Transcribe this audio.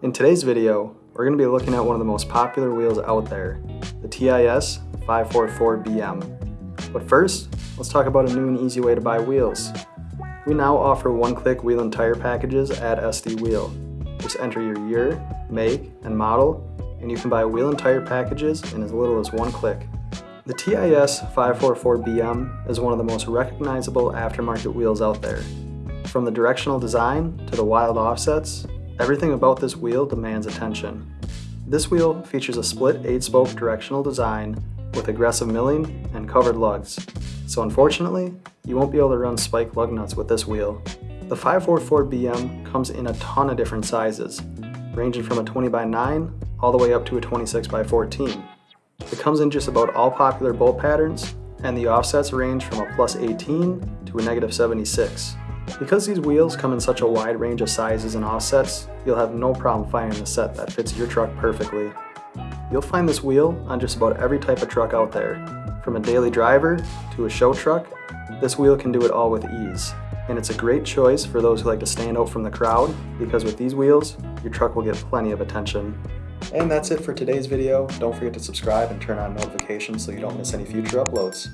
In today's video, we're going to be looking at one of the most popular wheels out there, the TIS 544BM. But first, let's talk about a new and easy way to buy wheels. We now offer one-click wheel and tire packages at SD Wheel. Just enter your year, make, and model, and you can buy wheel and tire packages in as little as one click. The TIS 544BM is one of the most recognizable aftermarket wheels out there. From the directional design to the wild offsets, everything about this wheel demands attention. This wheel features a split 8-spoke directional design with aggressive milling and covered lugs. So unfortunately, you won't be able to run spike lug nuts with this wheel. The 544BM comes in a ton of different sizes, ranging from a 20 by 9 all the way up to a 26 by 14. It comes in just about all popular bolt patterns, and the offsets range from a plus 18 to a negative 76. Because these wheels come in such a wide range of sizes and offsets, you'll have no problem finding a set that fits your truck perfectly. You'll find this wheel on just about every type of truck out there. From a daily driver to a show truck, this wheel can do it all with ease. And it's a great choice for those who like to stand out from the crowd, because with these wheels, your truck will get plenty of attention. And that's it for today's video. Don't forget to subscribe and turn on notifications so you don't miss any future uploads.